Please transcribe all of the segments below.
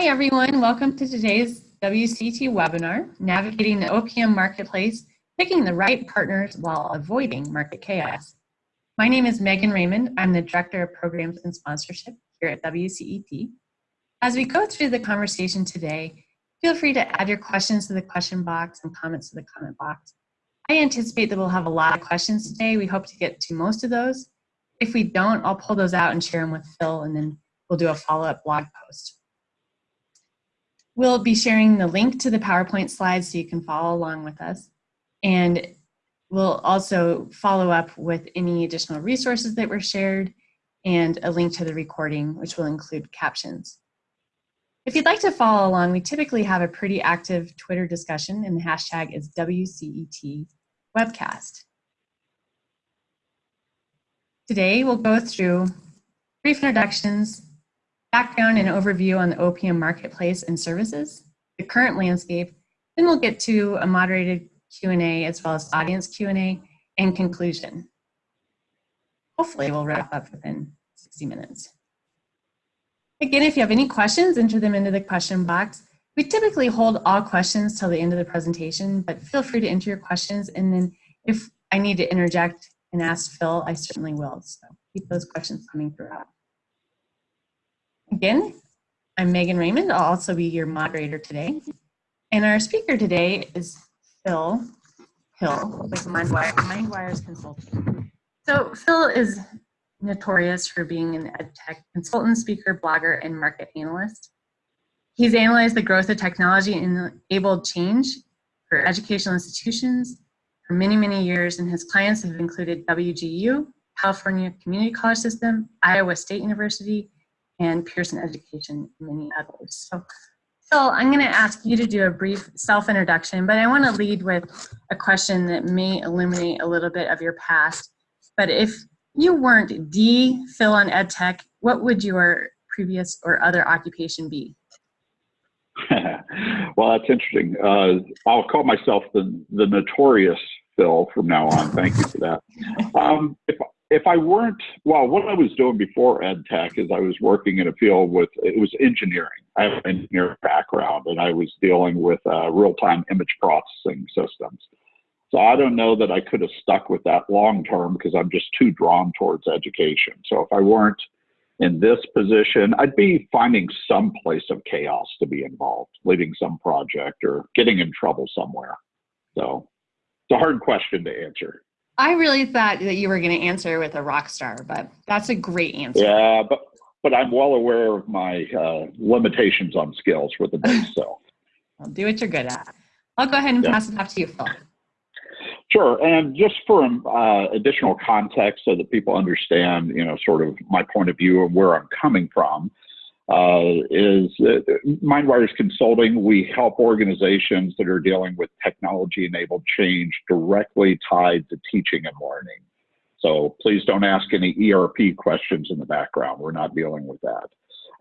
Hi everyone, welcome to today's WCET webinar, Navigating the OPM Marketplace, Picking the Right Partners While Avoiding Market Chaos. My name is Megan Raymond. I'm the Director of Programs and Sponsorship here at WCET. As we go through the conversation today, feel free to add your questions to the question box and comments to the comment box. I anticipate that we'll have a lot of questions today. We hope to get to most of those. If we don't, I'll pull those out and share them with Phil and then we'll do a follow-up blog post. We'll be sharing the link to the PowerPoint slides so you can follow along with us. And we'll also follow up with any additional resources that were shared and a link to the recording, which will include captions. If you'd like to follow along, we typically have a pretty active Twitter discussion and the hashtag is WCET webcast. Today we'll go through brief introductions, background and overview on the OPM marketplace and services, the current landscape, then we'll get to a moderated Q&A as well as audience Q&A and conclusion. Hopefully we'll wrap up within 60 minutes. Again, if you have any questions, enter them into the question box. We typically hold all questions till the end of the presentation, but feel free to enter your questions and then if I need to interject and ask Phil, I certainly will. So keep those questions coming throughout. Again, I'm Megan Raymond. I'll also be your moderator today. And our speaker today is Phil Hill with Mindwire, MindWires Consulting. So Phil is notorious for being an ed tech consultant, speaker, blogger, and market analyst. He's analyzed the growth of technology and enabled change for educational institutions for many, many years, and his clients have included WGU, California Community College System, Iowa State University, and Pearson Education, and many others. So, Phil, I'm going to ask you to do a brief self-introduction, but I want to lead with a question that may illuminate a little bit of your past. But if you weren't the Phil on EdTech, what would your previous or other occupation be? well, that's interesting. Uh, I'll call myself the, the notorious Phil from now on. Thank you for that. Um, if, if I weren't, well, what I was doing before ed tech is I was working in a field with, it was engineering. I have an engineering background and I was dealing with uh, real time image processing systems. So I don't know that I could have stuck with that long term because I'm just too drawn towards education. So if I weren't in this position, I'd be finding some place of chaos to be involved, leading some project or getting in trouble somewhere. So it's a hard question to answer. I really thought that you were going to answer with a rock star, but that's a great answer. Yeah, but but I'm well aware of my uh, limitations on skills with the bass. So, well, do what you're good at. I'll go ahead and yeah. pass it off to you, Phil. Sure, and just for uh, additional context, so that people understand, you know, sort of my point of view and where I'm coming from uh, is uh, MindWires Consulting. We help organizations that are dealing with technology enabled change directly tied to teaching and learning. So please don't ask any ERP questions in the background. We're not dealing with that.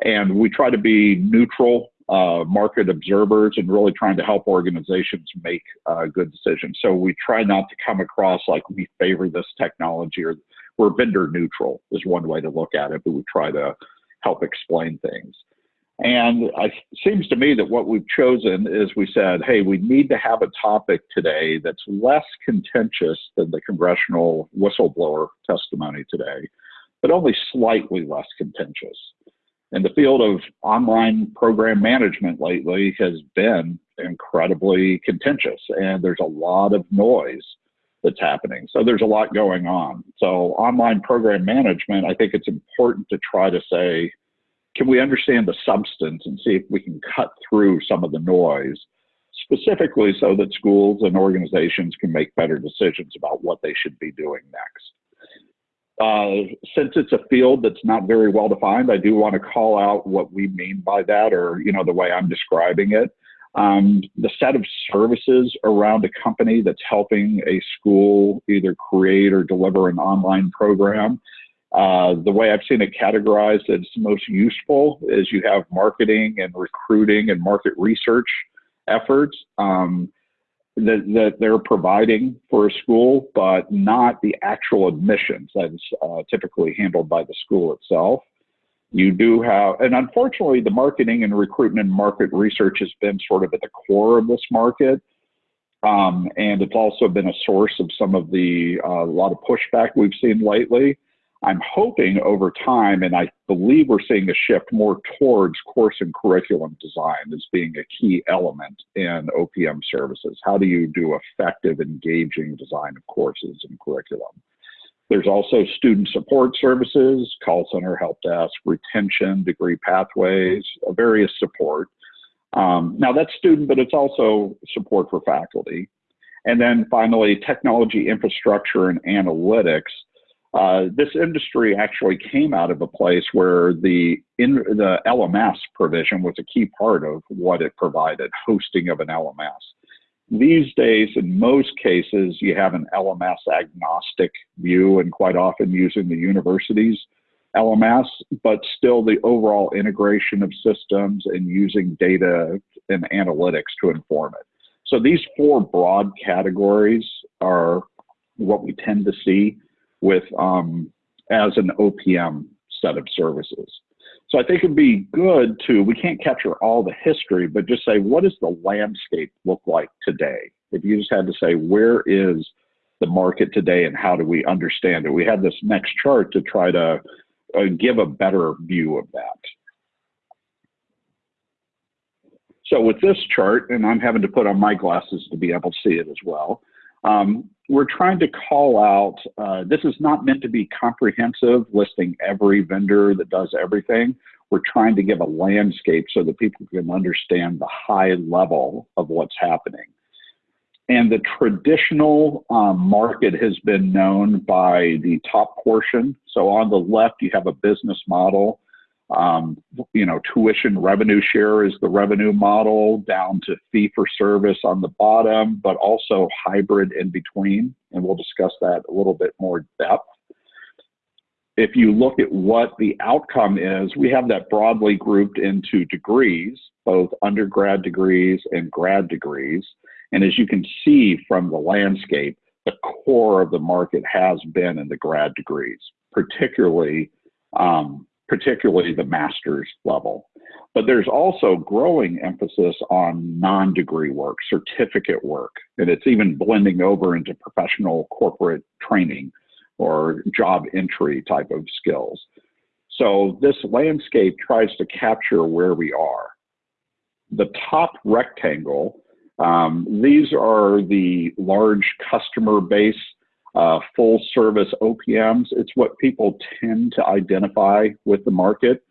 And we try to be neutral uh, market observers and really trying to help organizations make uh, good decisions. So we try not to come across like we favor this technology or we're vendor neutral is one way to look at it, but we try to help explain things. And it seems to me that what we've chosen is we said, hey, we need to have a topic today that's less contentious than the congressional whistleblower testimony today, but only slightly less contentious. And the field of online program management lately has been incredibly contentious, and there's a lot of noise that's happening. So there's a lot going on. So online program management, I think it's important to try to say, can we understand the substance and see if we can cut through some of the noise, specifically so that schools and organizations can make better decisions about what they should be doing next. Uh, since it's a field that's not very well defined, I do want to call out what we mean by that, or you know the way I'm describing it um, the set of services around a company that's helping a school either create or deliver an online program. Uh, the way I've seen it categorized as most useful is you have marketing and recruiting and market research efforts um, that, that they're providing for a school, but not the actual admissions that's uh, typically handled by the school itself. You do have, and unfortunately, the marketing and recruitment and market research has been sort of at the core of this market. Um, and it's also been a source of some of the, uh, a lot of pushback we've seen lately. I'm hoping over time, and I believe we're seeing a shift more towards course and curriculum design as being a key element in OPM services. How do you do effective, engaging design of courses and curriculum? There's also student support services, call center, help desk, retention, degree pathways, various support. Um, now that's student, but it's also support for faculty. And then finally, technology infrastructure and analytics. Uh, this industry actually came out of a place where the in, the LMS provision was a key part of what it provided, hosting of an LMS. These days, in most cases, you have an LMS agnostic view, and quite often using the university's LMS, but still the overall integration of systems and using data and analytics to inform it. So these four broad categories are what we tend to see with um, as an OPM set of services. So I think it'd be good to, we can't capture all the history, but just say, what does the landscape look like today? If you just had to say, where is the market today and how do we understand it? We have this next chart to try to uh, give a better view of that. So with this chart, and I'm having to put on my glasses to be able to see it as well, um, we're trying to call out, uh, this is not meant to be comprehensive, listing every vendor that does everything. We're trying to give a landscape so that people can understand the high level of what's happening. And the traditional um, market has been known by the top portion. So on the left, you have a business model. Um, you know, tuition revenue share is the revenue model down to fee for service on the bottom, but also hybrid in between. And we'll discuss that a little bit more depth. If you look at what the outcome is, we have that broadly grouped into degrees, both undergrad degrees and grad degrees. And as you can see from the landscape, the core of the market has been in the grad degrees, particularly, um, particularly the master's level. But there's also growing emphasis on non-degree work, certificate work, and it's even blending over into professional corporate training or job entry type of skills. So this landscape tries to capture where we are. The top rectangle um, these are the large customer base, uh, full service OPMs. It's what people tend to identify with the market.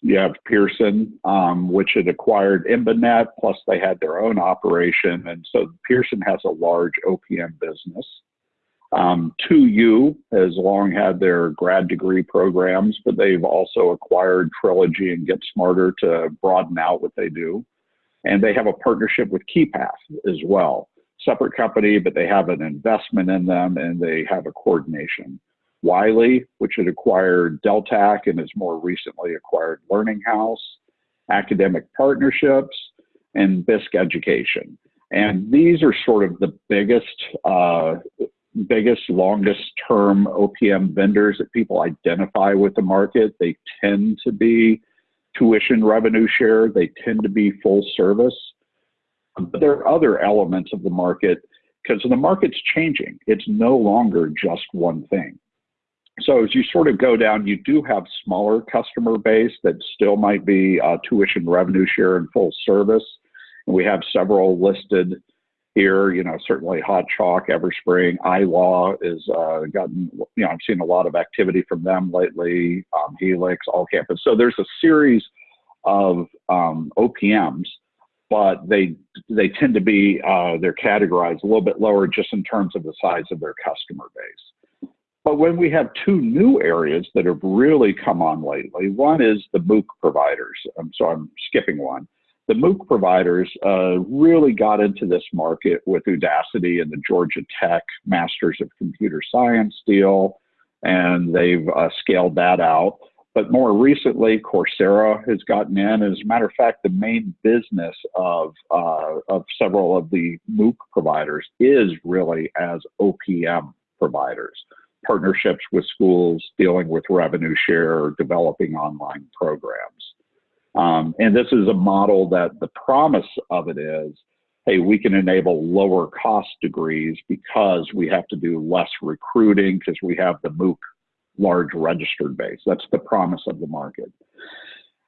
You have Pearson, um, which had acquired Embanet, plus they had their own operation. And so Pearson has a large OPM business. Um, 2U has long had their grad degree programs, but they've also acquired Trilogy and Get Smarter to broaden out what they do. And they have a partnership with KeyPath as well. Separate company, but they have an investment in them and they have a coordination. Wiley, which had acquired Deltak and has more recently acquired Learning House, Academic Partnerships, and BisK Education. And these are sort of the biggest, uh, biggest, longest term OPM vendors that people identify with the market. They tend to be tuition revenue share. They tend to be full service. But there are other elements of the market because the market's changing. It's no longer just one thing. So as you sort of go down, you do have smaller customer base that still might be uh, tuition revenue share and full service. And we have several listed here, you know, certainly Hot Chalk, Everspring, iLaw is uh, gotten, you know, I've seen a lot of activity from them lately, um, Helix, All Campus. So there's a series of um, OPMs, but they they tend to be uh, they're categorized a little bit lower just in terms of the size of their customer base. But when we have two new areas that have really come on lately, one is the MOOC providers. Um, so I'm skipping one the MOOC providers uh, really got into this market with Udacity and the Georgia Tech Masters of Computer Science deal, and they've uh, scaled that out. But more recently, Coursera has gotten in. As a matter of fact, the main business of, uh, of several of the MOOC providers is really as OPM providers. partnerships with schools, dealing with revenue share, developing online programs. Um, and this is a model that the promise of it is, hey, we can enable lower cost degrees because we have to do less recruiting because we have the MOOC large registered base. That's the promise of the market.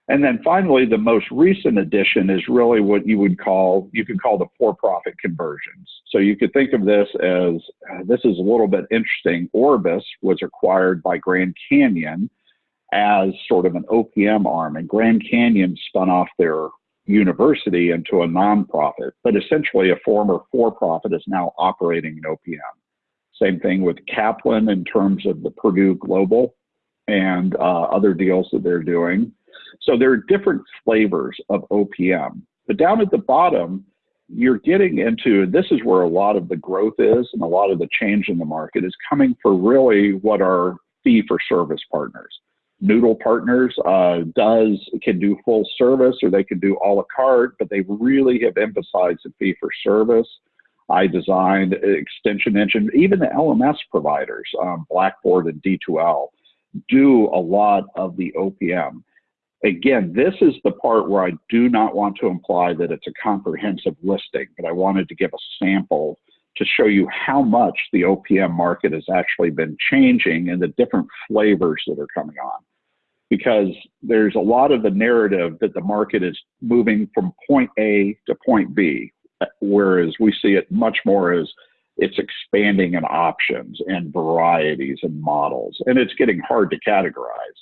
And then finally, the most recent addition is really what you would call, you could call the for-profit conversions. So you could think of this as, this is a little bit interesting. Orbis was acquired by Grand Canyon as sort of an OPM arm and Grand Canyon spun off their university into a nonprofit, but essentially a former for-profit is now operating an OPM. Same thing with Kaplan in terms of the Purdue Global and uh, other deals that they're doing. So there are different flavors of OPM. But down at the bottom, you're getting into this is where a lot of the growth is and a lot of the change in the market is coming for really what are fee for service partners. Noodle partners uh, does can do full service or they can do a la carte, but they really have emphasized the fee for service. iDesign extension engine, even the LMS providers, um, Blackboard and D2L, do a lot of the OPM. Again, this is the part where I do not want to imply that it's a comprehensive listing, but I wanted to give a sample to show you how much the OPM market has actually been changing and the different flavors that are coming on. Because there's a lot of the narrative that the market is moving from point A to point B, whereas we see it much more as it's expanding in options and varieties and models, and it's getting hard to categorize.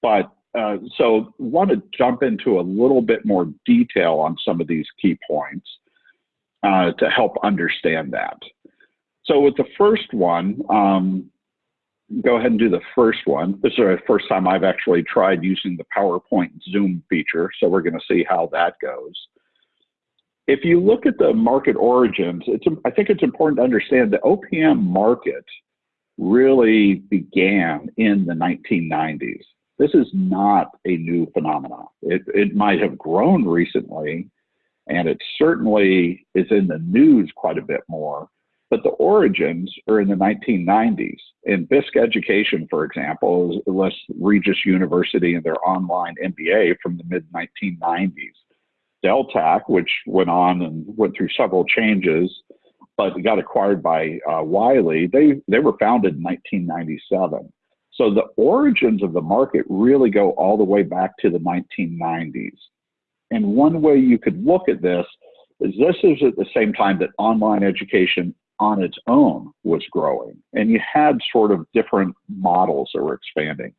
But uh, so want to jump into a little bit more detail on some of these key points uh, to help understand that. So with the first one, um, go ahead and do the first one. This is the first time I've actually tried using the PowerPoint Zoom feature, so we're going to see how that goes. If you look at the market origins, it's, I think it's important to understand the OPM market really began in the 1990s. This is not a new phenomenon. It, it might have grown recently, and it certainly is in the news quite a bit more, but the origins are in the 1990s. In BisK Education, for example, was Regis University and their online MBA from the mid 1990s. Deltak, which went on and went through several changes, but got acquired by uh, Wiley, they, they were founded in 1997. So the origins of the market really go all the way back to the 1990s. And one way you could look at this is this is at the same time that online education on its own was growing. And you had sort of different models that were expanding.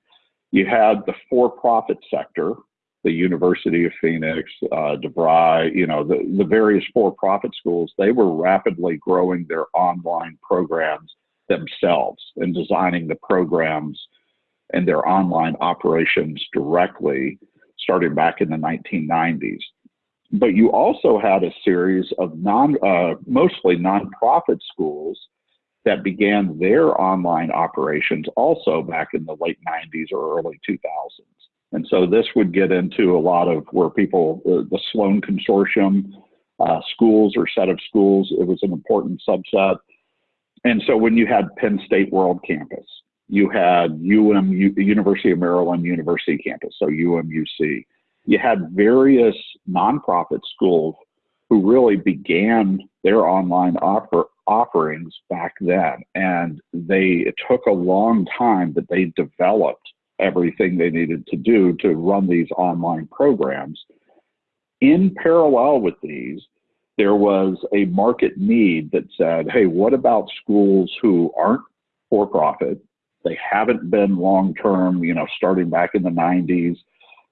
You had the for-profit sector, the University of Phoenix, uh, DeVry, you know, the, the various for-profit schools, they were rapidly growing their online programs themselves and designing the programs and their online operations directly starting back in the 1990s. But you also had a series of non, uh, mostly nonprofit schools that began their online operations also back in the late 90s or early 2000s. And so this would get into a lot of where people, the Sloan Consortium, uh, schools or set of schools, it was an important subset. And so when you had Penn State World Campus, you had UM, University of Maryland University campus, so UMUC. You had various nonprofit schools who really began their online offer, offerings back then. And they, it took a long time that they developed everything they needed to do to run these online programs. In parallel with these, there was a market need that said, hey, what about schools who aren't for profit? They haven't been long term, you know, starting back in the 90s.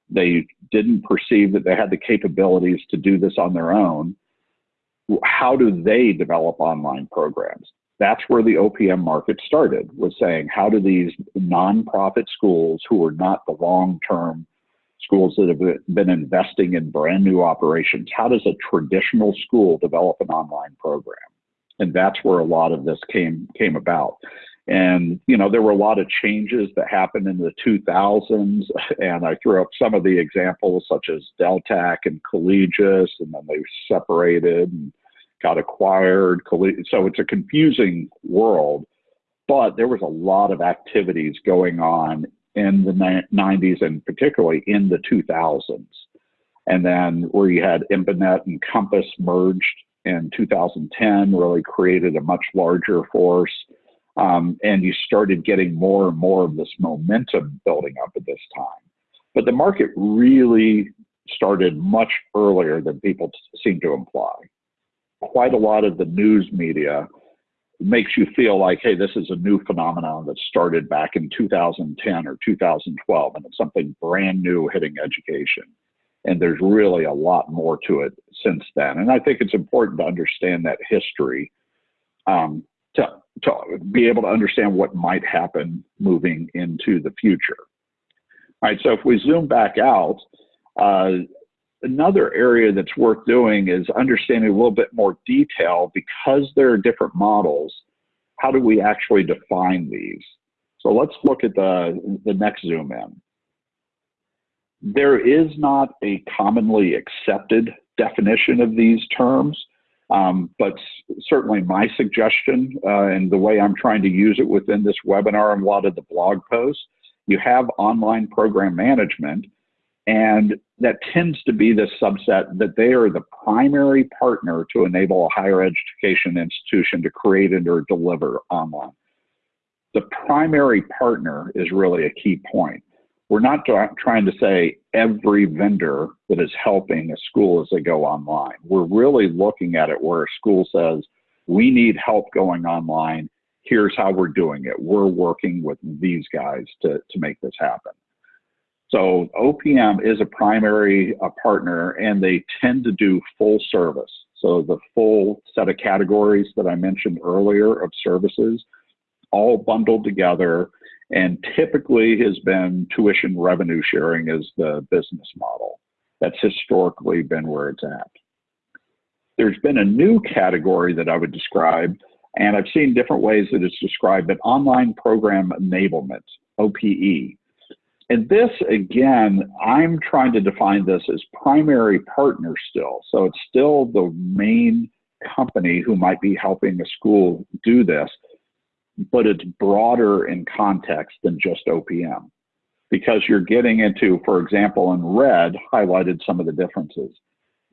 They didn't perceive that they had the capabilities to do this on their own. How do they develop online programs? That's where the OPM market started, was saying, how do these nonprofit schools who are not the long term schools that have been investing in brand new operations. How does a traditional school develop an online program? And that's where a lot of this came came about. And you know, there were a lot of changes that happened in the 2000s, and I threw up some of the examples, such as Deltak and Collegis, and then they separated and got acquired. So it's a confusing world. but there was a lot of activities going on in the 90s and particularly in the 2000s. And then where you had Embanet and Compass merged in 2010 really created a much larger force. Um, and you started getting more and more of this momentum building up at this time. But the market really started much earlier than people seem to imply. Quite a lot of the news media makes you feel like, hey, this is a new phenomenon that started back in 2010 or 2012, and it's something brand new hitting education. And there's really a lot more to it since then. And I think it's important to understand that history um, to, to be able to understand what might happen moving into the future. All right, so if we zoom back out, uh, another area that's worth doing is understanding a little bit more detail because there are different models. How do we actually define these? So let's look at the, the next zoom in. There is not a commonly accepted definition of these terms, um, but certainly my suggestion uh, and the way I'm trying to use it within this webinar and a lot of the blog posts, you have online program management, and that tends to be the subset that they are the primary partner to enable a higher education institution to create and or deliver online. The primary partner is really a key point. We're not trying to say every vendor that is helping a school as they go online. We're really looking at it where a school says, we need help going online. Here's how we're doing it. We're working with these guys to, to make this happen. So OPM is a primary uh, partner and they tend to do full service. So the full set of categories that I mentioned earlier of services, all bundled together and typically has been tuition revenue sharing as the business model. That's historically been where it's at. There's been a new category that I would describe, and I've seen different ways that it's described, but online program enablement, OPE. And this, again, I'm trying to define this as primary partner still. So it's still the main company who might be helping a school do this, but it's broader in context than just OPM because you're getting into, for example, in red, highlighted some of the differences.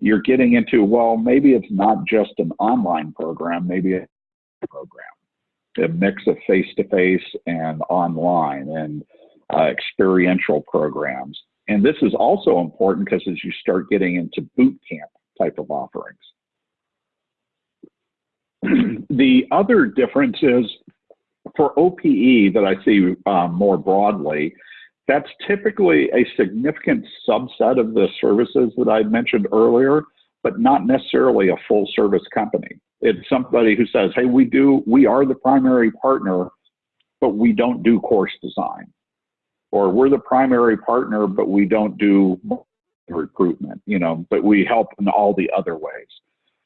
You're getting into, well, maybe it's not just an online program, maybe a program, a mix of face to face and online. And uh, experiential programs. And this is also important because as you start getting into boot camp type of offerings. the other difference is for OPE that I see um, more broadly, that's typically a significant subset of the services that I mentioned earlier, but not necessarily a full service company. It's somebody who says, hey, we do, we are the primary partner, but we don't do course design or we're the primary partner, but we don't do recruitment, you know, but we help in all the other ways.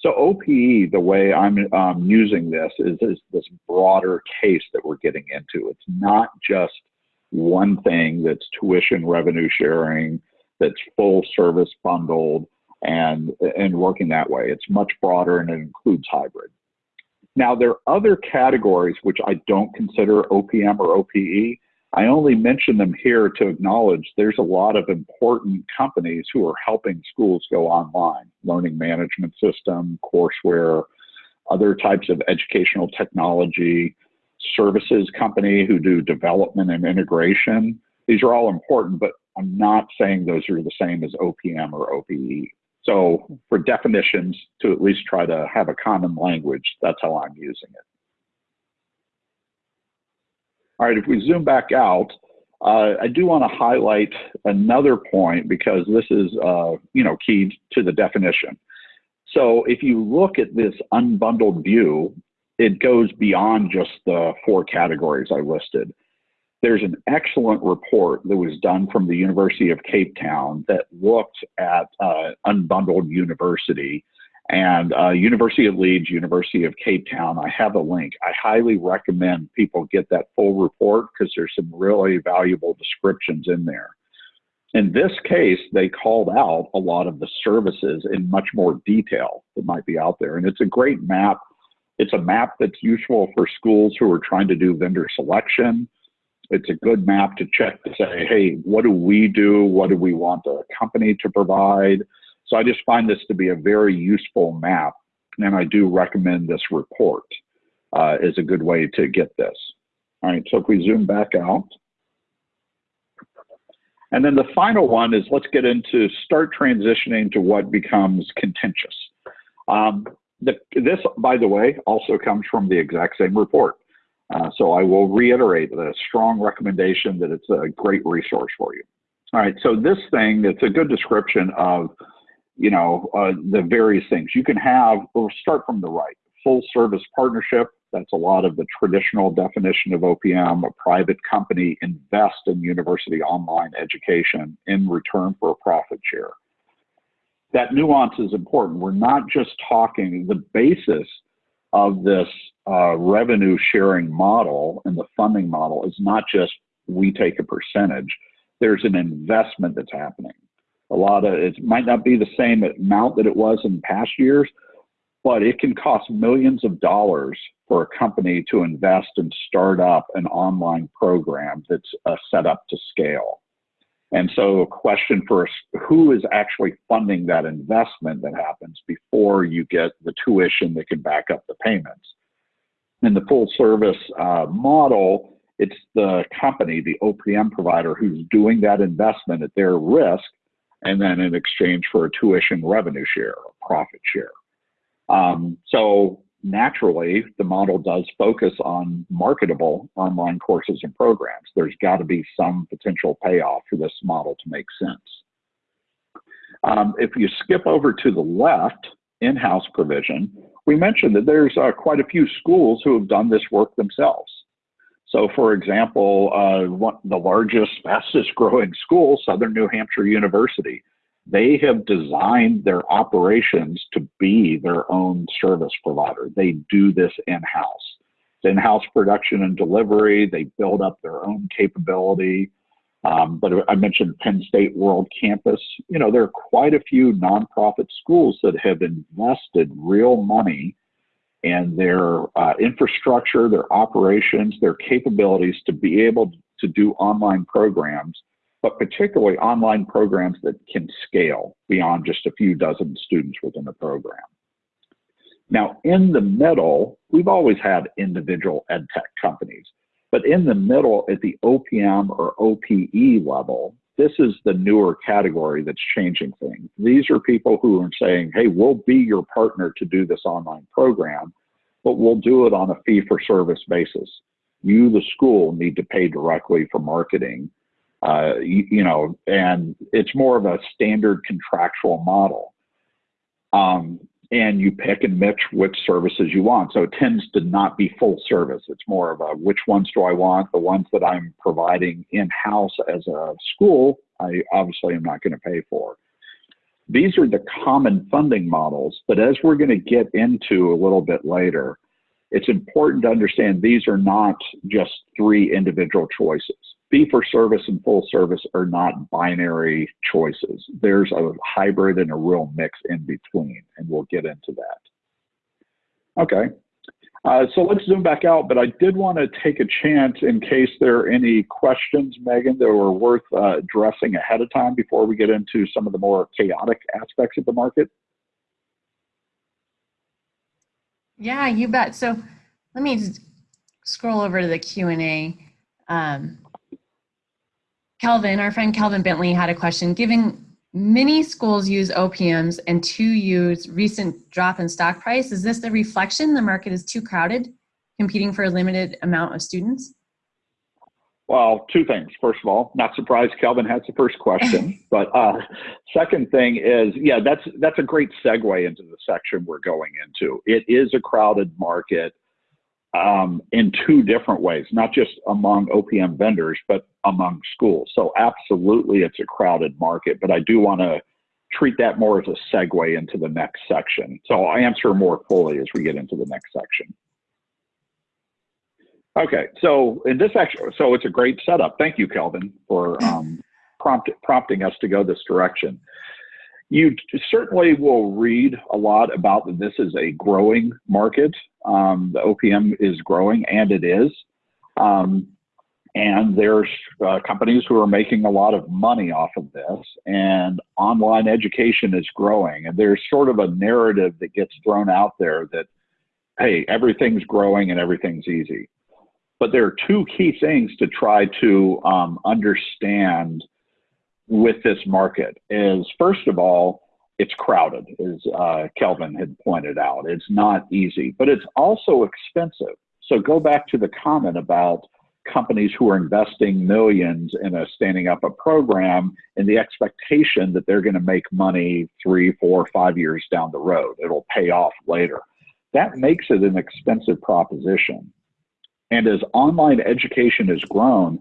So OPE, the way I'm um, using this is, is this broader case that we're getting into. It's not just one thing that's tuition revenue sharing, that's full service bundled and, and working that way. It's much broader and it includes hybrid. Now, there are other categories which I don't consider OPM or OPE, I only mention them here to acknowledge there's a lot of important companies who are helping schools go online, learning management system, courseware, other types of educational technology, services company who do development and integration. These are all important, but I'm not saying those are the same as OPM or OPE. So for definitions, to at least try to have a common language, that's how I'm using it. All right, if we zoom back out, uh, I do want to highlight another point because this is, uh, you know, key to the definition. So if you look at this unbundled view, it goes beyond just the four categories I listed. There's an excellent report that was done from the University of Cape Town that looked at uh, unbundled university and uh, University of Leeds, University of Cape Town. I have a link. I highly recommend people get that full report because there's some really valuable descriptions in there. In this case, they called out a lot of the services in much more detail that might be out there. And it's a great map It's a map that's useful for schools who are trying to do vendor selection. It's a good map to check to say, hey, what do we do? What do we want the company to provide? So I just find this to be a very useful map, and I do recommend this report uh, is a good way to get this. All right, so if we zoom back out. And then the final one is let's get into start transitioning to what becomes contentious. Um, the, this, by the way, also comes from the exact same report. Uh, so I will reiterate the strong recommendation that it's a great resource for you. All right, so this thing, it's a good description of, you know, uh, the various things. You can have, we'll start from the right, full service partnership, that's a lot of the traditional definition of OPM. A private company invest in university online education in return for a profit share. That nuance is important. We're not just talking the basis of this uh, revenue sharing model and the funding model is not just we take a percentage. There's an investment that's happening. A lot of it might not be the same amount that it was in past years, but it can cost millions of dollars for a company to invest and start up an online program that's uh, set up to scale. And so, a question for us who is actually funding that investment that happens before you get the tuition that can back up the payments? In the full service uh, model, it's the company, the OPM provider, who's doing that investment at their risk, and then in exchange for a tuition revenue share, a profit share. Um, so naturally, the model does focus on marketable online courses and programs. There's got to be some potential payoff for this model to make sense. Um, if you skip over to the left, in-house provision, we mentioned that there's uh, quite a few schools who have done this work themselves. So for example, uh, one, the largest, fastest growing school, Southern New Hampshire University, they have designed their operations to be their own service provider. They do this in-house. It's in-house production and delivery. They build up their own capability. Um, but I mentioned Penn State World Campus. You know, there are quite a few nonprofit schools that have invested real money in their uh, infrastructure, their operations, their capabilities to be able to do online programs but particularly online programs that can scale beyond just a few dozen students within a program. Now, in the middle, we've always had individual ed tech companies, but in the middle at the OPM or OPE level, this is the newer category that's changing things. These are people who are saying, hey, we'll be your partner to do this online program, but we'll do it on a fee for service basis. You, the school, need to pay directly for marketing uh, you, you, know, and it's more of a standard contractual model. Um, and you pick and mix which services you want. So it tends to not be full service. It's more of a which ones do I want? The ones that I'm providing in house as a school, I obviously am not going to pay for. These are the common funding models, but as we're going to get into a little bit later, it's important to understand these are not just three individual choices fee for service and full service are not binary choices. There's a hybrid and a real mix in between, and we'll get into that. Okay, uh, so let's zoom back out, but I did want to take a chance in case there are any questions, Megan, that were worth uh, addressing ahead of time before we get into some of the more chaotic aspects of the market. Yeah, you bet. So let me just scroll over to the Q&A. Um, Kelvin, our friend Kelvin Bentley had a question. Given many schools use OPMs and 2U's recent drop in stock price, is this a reflection the market is too crowded, competing for a limited amount of students? Well, two things. First of all, not surprised Kelvin has the first question. but uh, second thing is, yeah, that's that's a great segue into the section we're going into. It is a crowded market um, in two different ways, not just among OPM vendors, but among schools. So absolutely, it's a crowded market, but I do want to treat that more as a segue into the next section. So I'll answer more fully as we get into the next section. Okay, so in this section, so it's a great setup. Thank you, Kelvin, for um, prompt, prompting us to go this direction. You certainly will read a lot about that this is a growing market Um, the OPM is growing, and it is. Um, and there's uh, companies who are making a lot of money off of this, and online education is growing. And there's sort of a narrative that gets thrown out there that, hey, everything's growing and everything's easy. But there are two key things to try to um, understand with this market is first of all, it's crowded, as uh, Kelvin had pointed out. It's not easy, but it's also expensive. So go back to the comment about companies who are investing millions in a standing up a program in the expectation that they're going to make money three, four, five years down the road. It'll pay off later. That makes it an expensive proposition. And as online education has grown,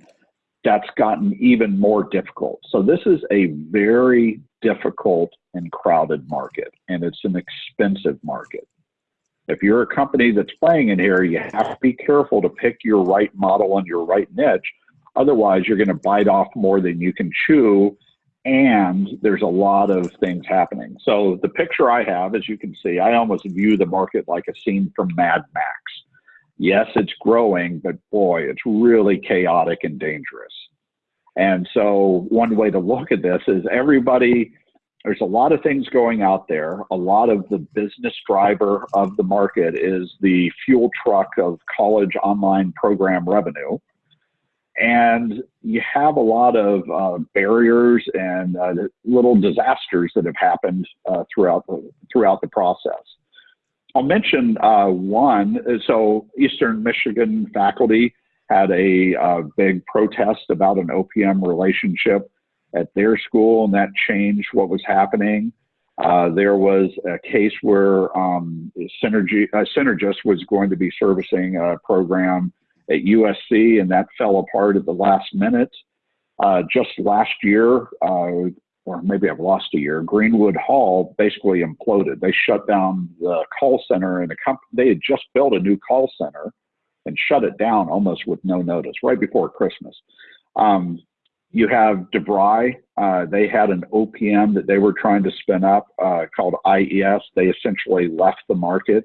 that's gotten even more difficult. So this is a very difficult and crowded market, and it's an expensive market. If you're a company that's playing in here, you have to be careful to pick your right model and your right niche. Otherwise, you're going to bite off more than you can chew, and there's a lot of things happening. So the picture I have, as you can see, I almost view the market like a scene from Mad Max. Yes, it's growing, but boy, it's really chaotic and dangerous. And so one way to look at this is everybody there's a lot of things going out there. A lot of the business driver of the market is the fuel truck of college online program revenue. And you have a lot of uh, barriers and uh, little disasters that have happened uh, throughout the, throughout the process. I'll mention uh, one. So Eastern Michigan faculty had a uh, big protest about an OPM relationship at their school, and that changed what was happening. Uh, there was a case where um, Synergy, uh, Synergist was going to be servicing a program at USC, and that fell apart at the last minute. Uh, just last year, uh, or maybe I've lost a year, Greenwood Hall basically imploded. They shut down the call center, and the comp- they had just built a new call center and shut it down almost with no notice right before Christmas. Um, you have DeVry. Uh, they had an OPM that they were trying to spin up uh, called IES. They essentially left the market.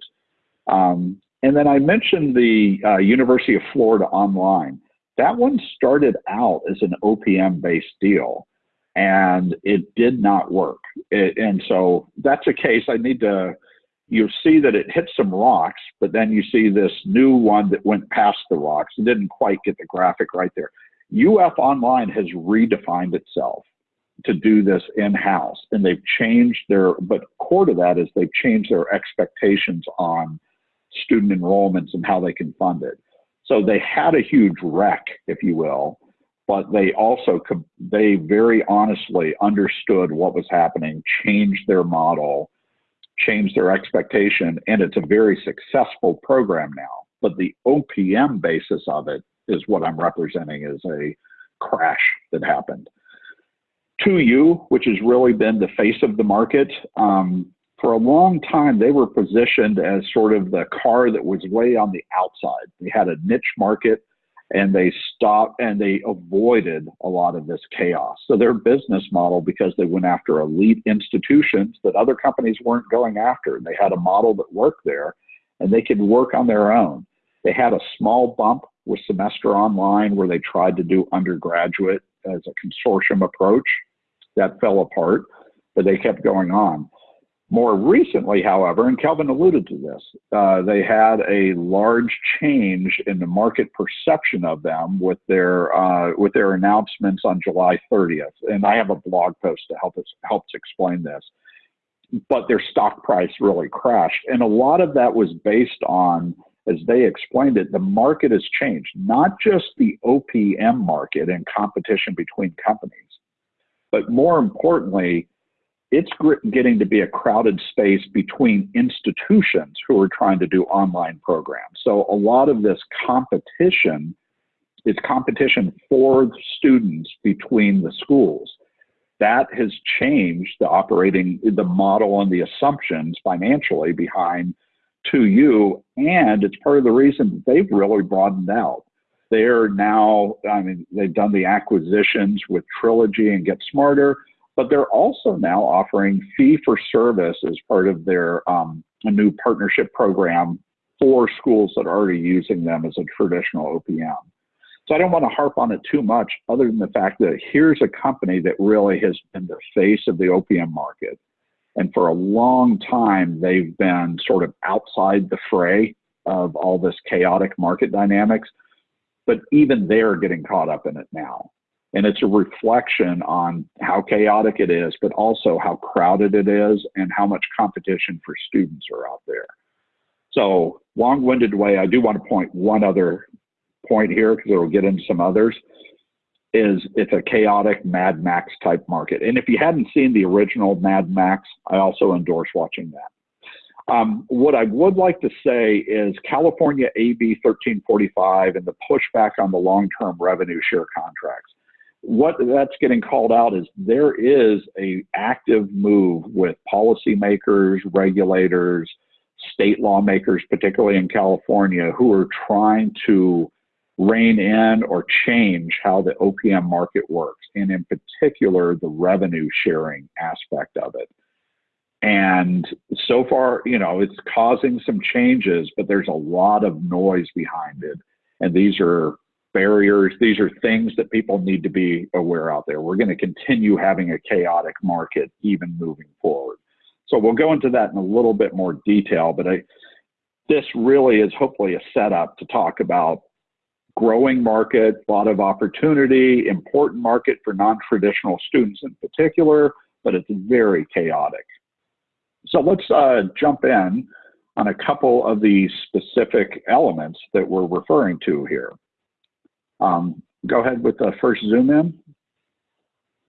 Um, and then I mentioned the uh, University of Florida Online. That one started out as an OPM based deal and it did not work. It, and so that's a case I need to, you see that it hit some rocks, but then you see this new one that went past the rocks. It didn't quite get the graphic right there. UF Online has redefined itself to do this in-house and they've changed their but core to that is they've changed their expectations on student enrollments and how they can fund it so they had a huge wreck if you will but they also they very honestly understood what was happening changed their model changed their expectation and it's a very successful program now but the opm basis of it is what I'm representing as a crash that happened. 2U, which has really been the face of the market, um, for a long time they were positioned as sort of the car that was way on the outside. They had a niche market and they stopped and they avoided a lot of this chaos. So their business model, because they went after elite institutions that other companies weren't going after, and they had a model that worked there and they could work on their own. They had a small bump with semester online where they tried to do undergraduate as a consortium approach. That fell apart, but they kept going on. More recently, however, and Kelvin alluded to this, uh, they had a large change in the market perception of them with their uh, with their announcements on July 30th. And I have a blog post to help us helps explain this. But their stock price really crashed, and a lot of that was based on as they explained it, the market has changed, not just the OPM market and competition between companies, but more importantly, it's getting to be a crowded space between institutions who are trying to do online programs. So a lot of this competition is competition for students between the schools. That has changed the operating, the model and the assumptions financially behind 2U, and it's part of the reason they've really broadened out. They're now, I mean, they've done the acquisitions with Trilogy and Get Smarter, but they're also now offering fee for service as part of their um, a new partnership program for schools that are already using them as a traditional OPM. So I don't want to harp on it too much other than the fact that here's a company that really has been the face of the OPM market. And for a long time, they've been sort of outside the fray of all this chaotic market dynamics. But even they're getting caught up in it now. And it's a reflection on how chaotic it is, but also how crowded it is and how much competition for students are out there. So long-winded way, I do want to point one other point here because it'll get into some others is it's a chaotic Mad Max type market. And if you hadn't seen the original Mad Max, I also endorse watching that. Um, what I would like to say is California AB 1345 and the pushback on the long-term revenue share contracts. What that's getting called out is there is a active move with policymakers, regulators, state lawmakers, particularly in California, who are trying to rein in or change how the OPM market works, and in particular, the revenue sharing aspect of it. And so far, you know, it's causing some changes, but there's a lot of noise behind it. And these are barriers, these are things that people need to be aware out there. We're going to continue having a chaotic market even moving forward. So we'll go into that in a little bit more detail, but I, this really is hopefully a setup to talk about growing market, a lot of opportunity, important market for non-traditional students in particular, but it's very chaotic. So let's uh, jump in on a couple of the specific elements that we're referring to here. Um, go ahead with the first zoom in.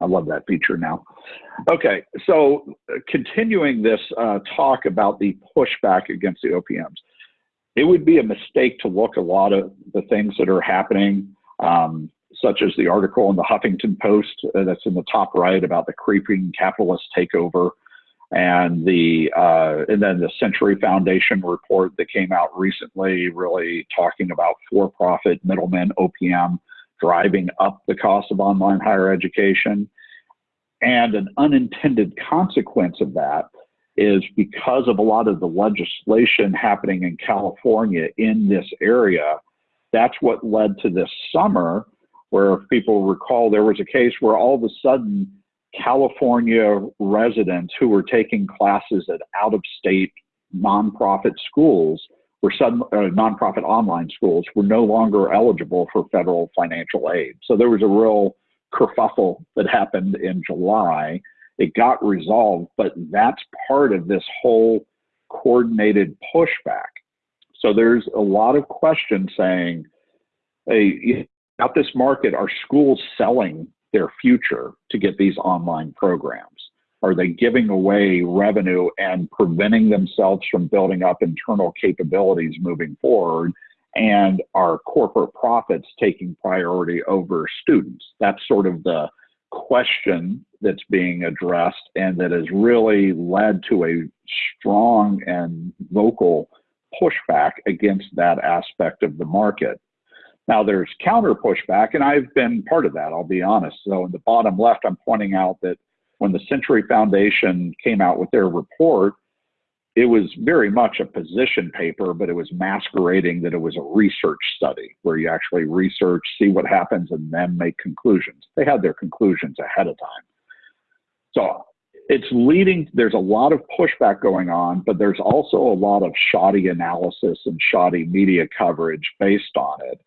I love that feature now. Okay, so uh, continuing this uh, talk about the pushback against the OPMs it would be a mistake to look a lot of the things that are happening, um, such as the article in the Huffington Post uh, that's in the top right about the creeping capitalist takeover, and the uh, and then the Century Foundation report that came out recently, really talking about for-profit middlemen OPM driving up the cost of online higher education, and an unintended consequence of that is because of a lot of the legislation happening in California in this area. That's what led to this summer, where if people recall, there was a case where all of a sudden California residents who were taking classes at out of state nonprofit schools were sudden uh, nonprofit online schools were no longer eligible for federal financial aid. So there was a real kerfuffle that happened in July it got resolved, but that's part of this whole coordinated pushback. So there's a lot of questions saying, hey, out this market, are schools selling their future to get these online programs? Are they giving away revenue and preventing themselves from building up internal capabilities moving forward? And are corporate profits taking priority over students? That's sort of the question that's being addressed and that has really led to a strong and vocal pushback against that aspect of the market. Now there's counter pushback, and I've been part of that, I'll be honest. So in the bottom left, I'm pointing out that when the Century Foundation came out with their report, it was very much a position paper, but it was masquerading that it was a research study where you actually research, see what happens, and then make conclusions. They had their conclusions ahead of time. So it's leading, there's a lot of pushback going on, but there's also a lot of shoddy analysis and shoddy media coverage based on it.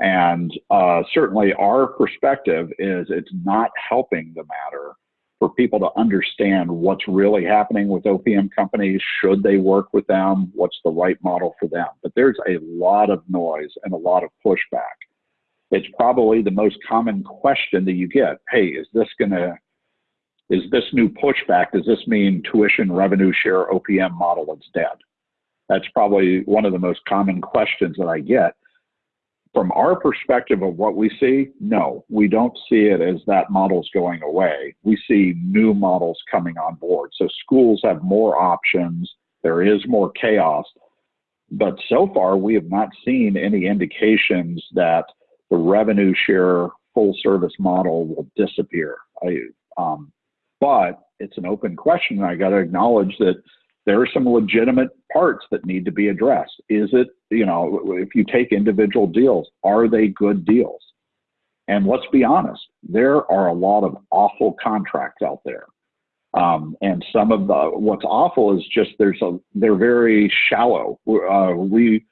And uh, certainly our perspective is it's not helping the matter for people to understand what's really happening with OPM companies. Should they work with them? What's the right model for them? But there's a lot of noise and a lot of pushback. It's probably the most common question that you get. Hey, is this going to, is this new pushback, does this mean tuition revenue share OPM model is dead? That's probably one of the most common questions that I get from our perspective of what we see, no, we don't see it as that model's going away. We see new models coming on board. So schools have more options. There is more chaos. But so far, we have not seen any indications that the revenue share full service model will disappear. I, um, but it's an open question. And I got to acknowledge that there are some legitimate parts that need to be addressed. Is it, you know, if you take individual deals, are they good deals? And let's be honest, there are a lot of awful contracts out there. Um, and some of the what's awful is just there's a they're very shallow. Uh, we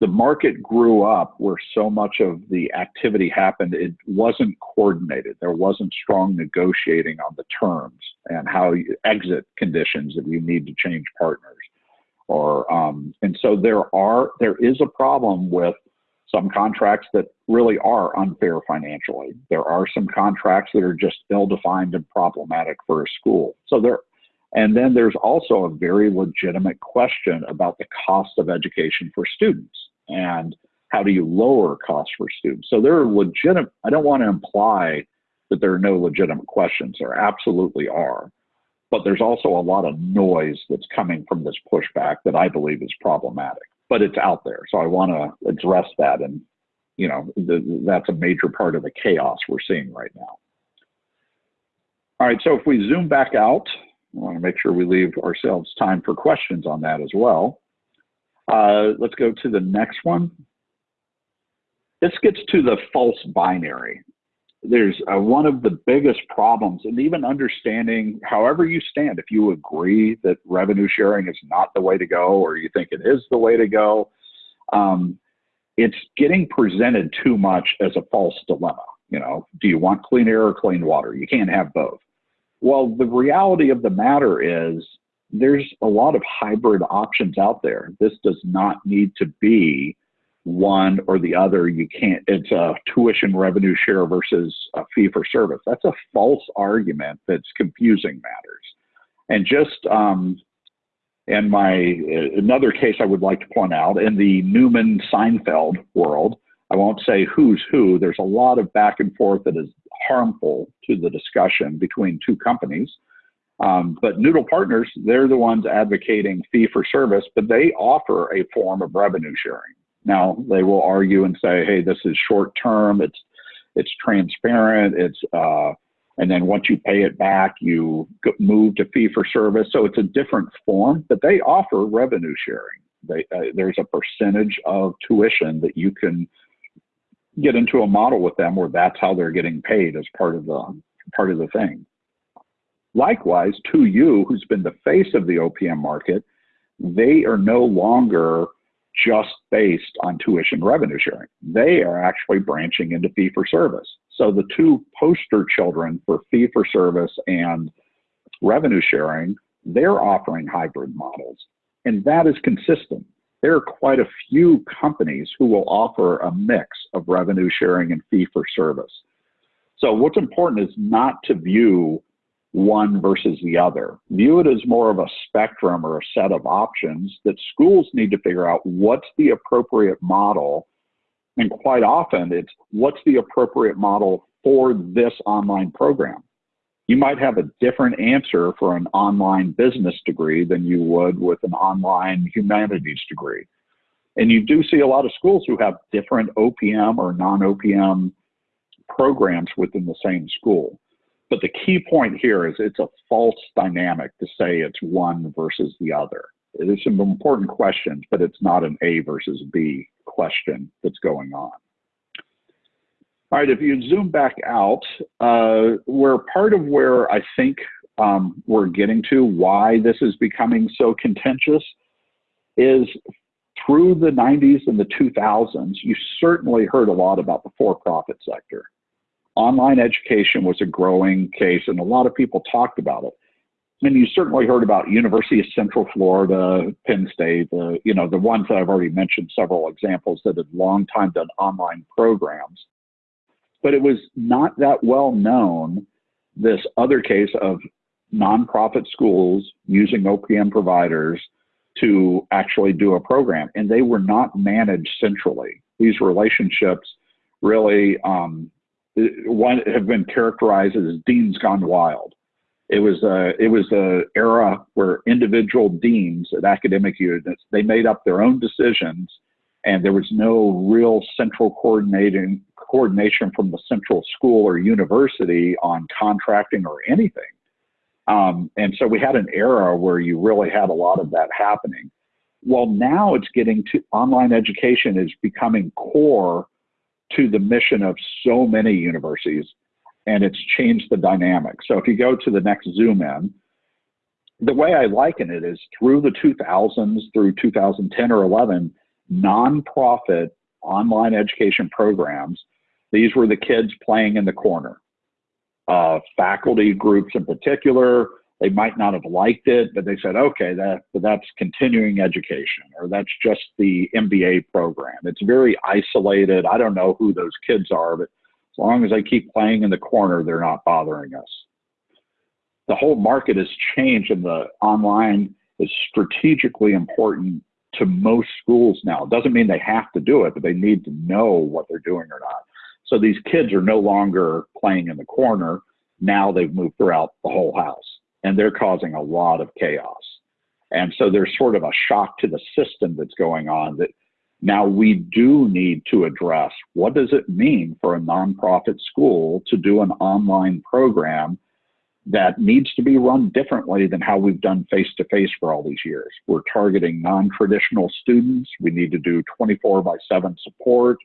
the market grew up where so much of the activity happened, it wasn't coordinated. There wasn't strong negotiating on the terms and how you exit conditions if you need to change partners. Or um, and so there are there is a problem with some contracts that really are unfair financially. There are some contracts that are just ill-defined and problematic for a school. So there and then there's also a very legitimate question about the cost of education for students and how do you lower costs for students. So there are legitimate, I don't want to imply that there are no legitimate questions. There absolutely are. But there's also a lot of noise that's coming from this pushback that I believe is problematic. But it's out there. So I want to address that. And, you know, that's a major part of the chaos we're seeing right now. All right, so if we zoom back out, I want to make sure we leave ourselves time for questions on that as well. Uh, let's go to the next one. This gets to the false binary. There's uh, one of the biggest problems, and even understanding however you stand, if you agree that revenue sharing is not the way to go or you think it is the way to go, um, it's getting presented too much as a false dilemma. You know, do you want clean air or clean water? You can't have both. Well, the reality of the matter is there's a lot of hybrid options out there. This does not need to be one or the other. You can't, it's a tuition revenue share versus a fee for service. That's a false argument that's confusing matters. And just, um, and my, another case I would like to point out in the Newman Seinfeld world, I won't say who's who, there's a lot of back and forth that is harmful to the discussion between two companies. Um, but Noodle Partners, they're the ones advocating fee for service, but they offer a form of revenue sharing. Now they will argue and say, "Hey, this is short term. It's it's transparent. It's uh, and then once you pay it back, you move to fee for service. So it's a different form, but they offer revenue sharing. They, uh, there's a percentage of tuition that you can get into a model with them where that's how they're getting paid as part of the part of the thing. Likewise, 2U, who's been the face of the OPM market, they are no longer just based on tuition revenue sharing. They are actually branching into fee for service. So the two poster children for fee for service and revenue sharing, they're offering hybrid models. And that is consistent. There are quite a few companies who will offer a mix of revenue sharing and fee for service. So what's important is not to view one versus the other. View it as more of a spectrum or a set of options that schools need to figure out what's the appropriate model. And quite often it's what's the appropriate model for this online program. You might have a different answer for an online business degree than you would with an online humanities degree. And you do see a lot of schools who have different OPM or non OPM programs within the same school. But the key point here is it's a false dynamic to say it's one versus the other. There's some important questions, but it's not an A versus B question that's going on. All right, if you zoom back out, uh, where part of where I think um, we're getting to why this is becoming so contentious is through the 90s and the 2000s, you certainly heard a lot about the for-profit sector online education was a growing case, and a lot of people talked about it. And you certainly heard about University of Central Florida, Penn State, the you know the ones that I've already mentioned, several examples that had long time done online programs. But it was not that well known. This other case of nonprofit schools using OPM providers to actually do a program, and they were not managed centrally. These relationships really um, one have been characterized as deans gone wild. It was a it was a era where individual deans at academic units they made up their own decisions, and there was no real central coordinating coordination from the central school or university on contracting or anything. Um, and so we had an era where you really had a lot of that happening. Well, now it's getting to online education is becoming core to the mission of so many universities, and it's changed the dynamic. So if you go to the next zoom in, the way I liken it is through the 2000s, through 2010 or 11, nonprofit online education programs, these were the kids playing in the corner. Uh, faculty groups in particular, they might not have liked it, but they said, okay, that, that's continuing education or that's just the MBA program. It's very isolated. I don't know who those kids are, but as long as they keep playing in the corner, they're not bothering us. The whole market has changed and the online is strategically important to most schools now. It doesn't mean they have to do it, but they need to know what they're doing or not. So these kids are no longer playing in the corner. Now they've moved throughout the whole house and they're causing a lot of chaos. And so there's sort of a shock to the system that's going on that now we do need to address what does it mean for a nonprofit school to do an online program that needs to be run differently than how we've done face to face for all these years. We're targeting non traditional students. We need to do 24 by 7 support.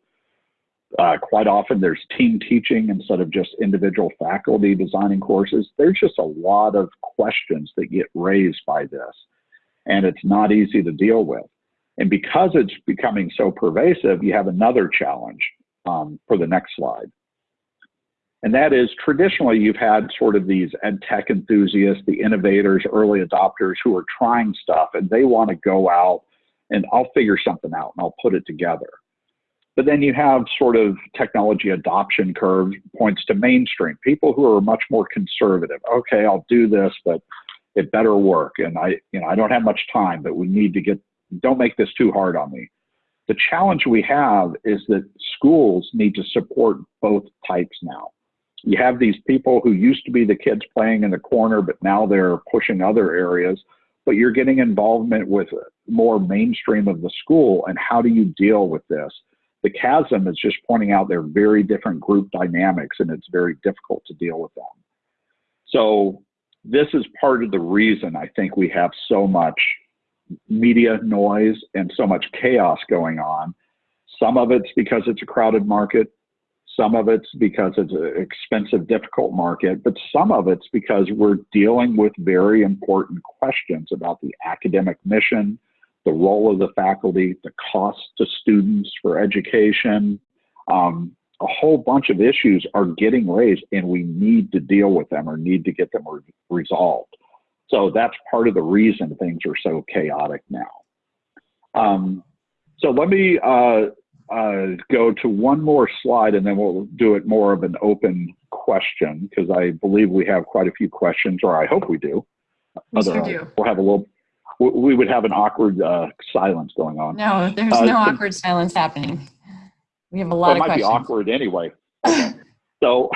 Uh, quite often there's team teaching instead of just individual faculty designing courses. There's just a lot of questions that get raised by this, and it's not easy to deal with. And because it's becoming so pervasive, you have another challenge um, for the next slide. And that is traditionally you've had sort of these ed tech enthusiasts, the innovators, early adopters who are trying stuff and they want to go out and I'll figure something out and I'll put it together. But then you have sort of technology adoption curve points to mainstream people who are much more conservative. Okay, I'll do this, but it better work. And I, you know, I don't have much time, but we need to get, don't make this too hard on me. The challenge we have is that schools need to support both types now. You have these people who used to be the kids playing in the corner, but now they're pushing other areas. But you're getting involvement with more mainstream of the school. And how do you deal with this? The chasm is just pointing out they're very different group dynamics and it's very difficult to deal with them. So this is part of the reason I think we have so much media noise and so much chaos going on. Some of it's because it's a crowded market. Some of it's because it's an expensive, difficult market, but some of it's because we're dealing with very important questions about the academic mission, the role of the faculty, the cost to students for education. Um, a whole bunch of issues are getting raised and we need to deal with them or need to get them re resolved. So that's part of the reason things are so chaotic now. Um, so let me uh, uh, go to one more slide and then we'll do it more of an open question because I believe we have quite a few questions, or I hope we do. We sure do. We'll have a little we would have an awkward uh, silence going on. No, there's uh, no awkward silence happening. We have a lot well, of it might questions. be awkward anyway. so,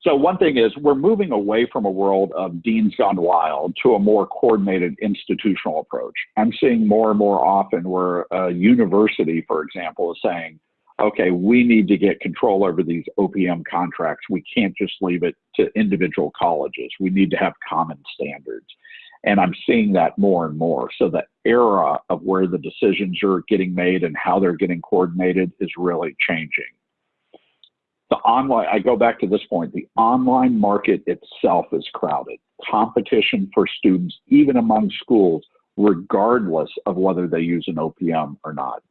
so one thing is we're moving away from a world of deans gone wild to a more coordinated institutional approach. I'm seeing more and more often where a university, for example, is saying, okay, we need to get control over these OPM contracts. We can't just leave it to individual colleges. We need to have common standards. And I'm seeing that more and more. So the era of where the decisions are getting made and how they're getting coordinated is really changing. The online, I go back to this point, the online market itself is crowded. Competition for students, even among schools, regardless of whether they use an OPM or not.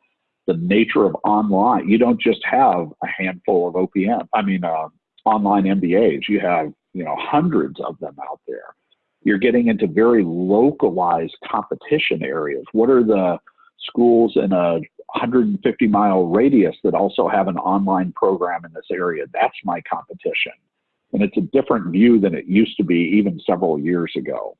The nature of online, you don't just have a handful of OPM, I mean, uh, online MBAs, you have, you know, hundreds of them out there you're getting into very localized competition areas. What are the schools in a 150 mile radius that also have an online program in this area? That's my competition. And it's a different view than it used to be even several years ago.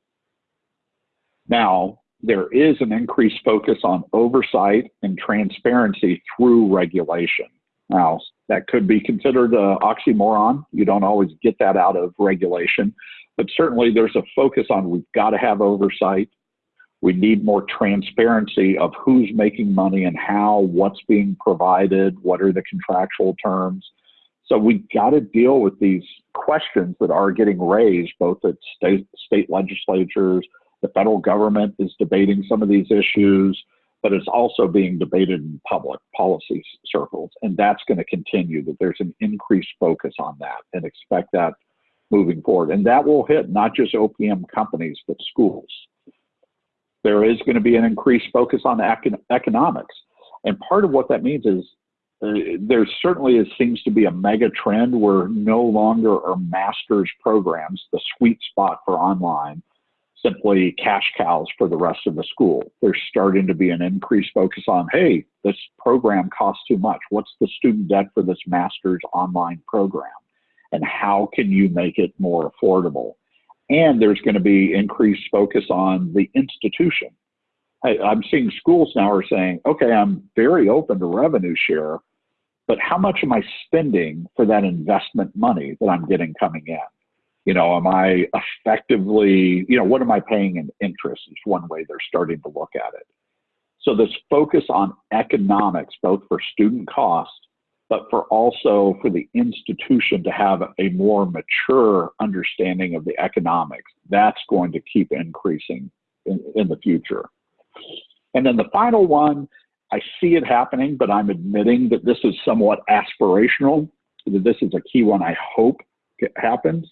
Now, there is an increased focus on oversight and transparency through regulation. Now, that could be considered an oxymoron. You don't always get that out of regulation, but certainly there's a focus on we've got to have oversight. We need more transparency of who's making money and how, what's being provided, what are the contractual terms. So we've got to deal with these questions that are getting raised both at state, state legislatures, the federal government is debating some of these issues, but it's also being debated in public policy circles. And that's going to continue, that there's an increased focus on that and expect that moving forward. And that will hit not just OPM companies, but schools. There is going to be an increased focus on econ economics. And part of what that means is uh, there certainly is, seems to be a mega trend where no longer are master's programs the sweet spot for online, simply cash cows for the rest of the school. There's starting to be an increased focus on, hey, this program costs too much. What's the student debt for this master's online program? And how can you make it more affordable? And there's going to be increased focus on the institution. I, I'm seeing schools now are saying, okay, I'm very open to revenue share, but how much am I spending for that investment money that I'm getting coming in? You know, am I effectively, you know, what am I paying in interest is one way they're starting to look at it. So this focus on economics, both for student cost, but for also for the institution to have a more mature understanding of the economics, that's going to keep increasing in, in the future. And then the final one, I see it happening, but I'm admitting that this is somewhat aspirational. That this is a key one I hope happens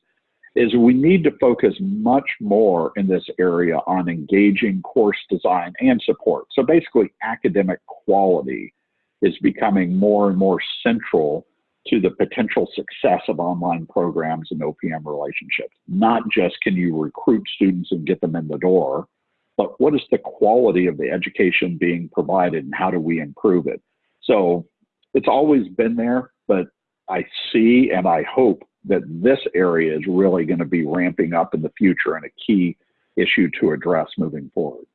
is we need to focus much more in this area on engaging course design and support. So basically academic quality is becoming more and more central to the potential success of online programs and OPM relationships. Not just can you recruit students and get them in the door, but what is the quality of the education being provided and how do we improve it? So it's always been there, but I see and I hope that this area is really going to be ramping up in the future and a key issue to address moving forward.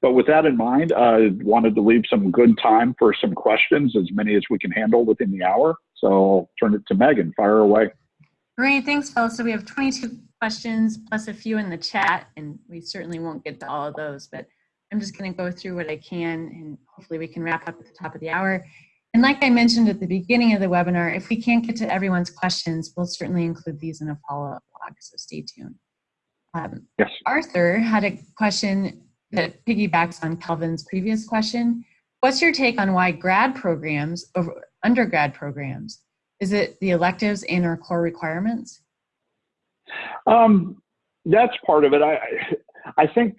But with that in mind, I wanted to leave some good time for some questions, as many as we can handle within the hour. So I'll turn it to Megan. Fire away. Great, thanks, Phil. So we have 22 questions plus a few in the chat, and we certainly won't get to all of those, but I'm just going to go through what I can, and hopefully we can wrap up at the top of the hour. And like I mentioned at the beginning of the webinar, if we can't get to everyone's questions, we'll certainly include these in a follow-up blog, so stay tuned. Um, yes. Arthur had a question that piggybacks on Kelvin's previous question. What's your take on why grad programs over undergrad programs? Is it the electives and or core requirements? Um, that's part of it. I, I think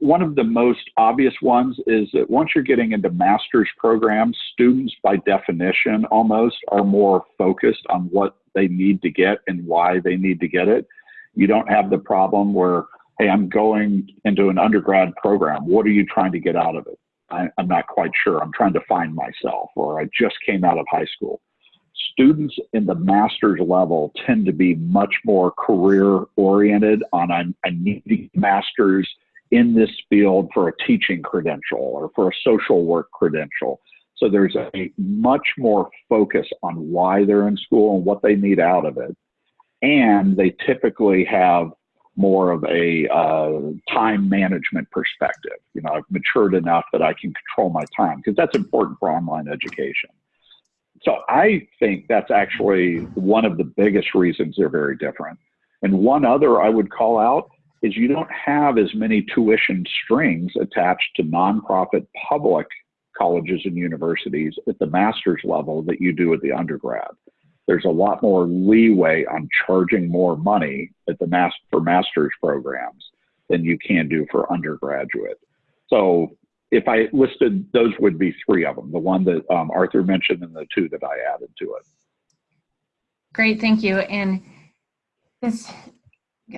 one of the most obvious ones is that once you're getting into master's programs, students by definition almost are more focused on what they need to get and why they need to get it. You don't have the problem where, hey, I'm going into an undergrad program. What are you trying to get out of it? I, am not quite sure. I'm trying to find myself, or I just came out of high school students in the master's level tend to be much more career oriented on I, need master's in this field for a teaching credential or for a social work credential. So there's a much more focus on why they're in school and what they need out of it. And they typically have more of a uh, time management perspective. You know, I've matured enough that I can control my time because that's important for online education. So I think that's actually one of the biggest reasons they're very different. And one other I would call out is you don't have as many tuition strings attached to nonprofit public colleges and universities at the master's level that you do at the undergrad. There's a lot more leeway on charging more money at the master for master's programs than you can do for undergraduate. So if I listed, those would be three of them, the one that um, Arthur mentioned and the two that I added to it. Great, thank you. And this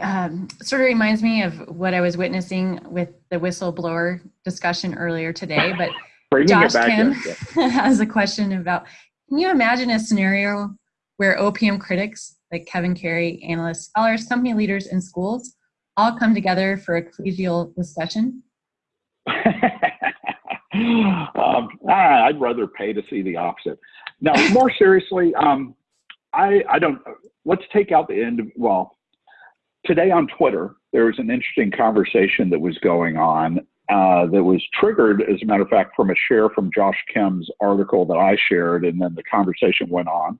um, sort of reminds me of what I was witnessing with the whistleblower discussion earlier today, but Josh Kim has a question about, can you imagine a scenario where OPM critics, like Kevin Carey, analysts, scholars, company leaders, and schools all come together for a collegial discussion? um, I'd rather pay to see the opposite. Now, more seriously, um, I, I don't, let's take out the end of, well, today on Twitter, there was an interesting conversation that was going on uh, that was triggered, as a matter of fact, from a share from Josh Kim's article that I shared, and then the conversation went on.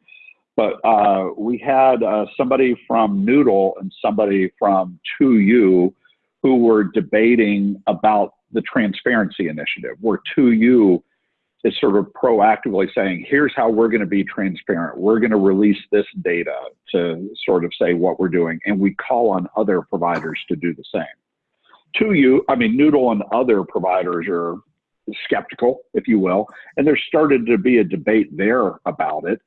but uh, we had uh, somebody from Noodle and somebody from 2U who were debating about the transparency initiative, where 2U is sort of proactively saying, here's how we're going to be transparent. We're going to release this data to sort of say what we're doing. And we call on other providers to do the same. 2U, I mean, Noodle and other providers are skeptical, if you will, and there started to be a debate there about it.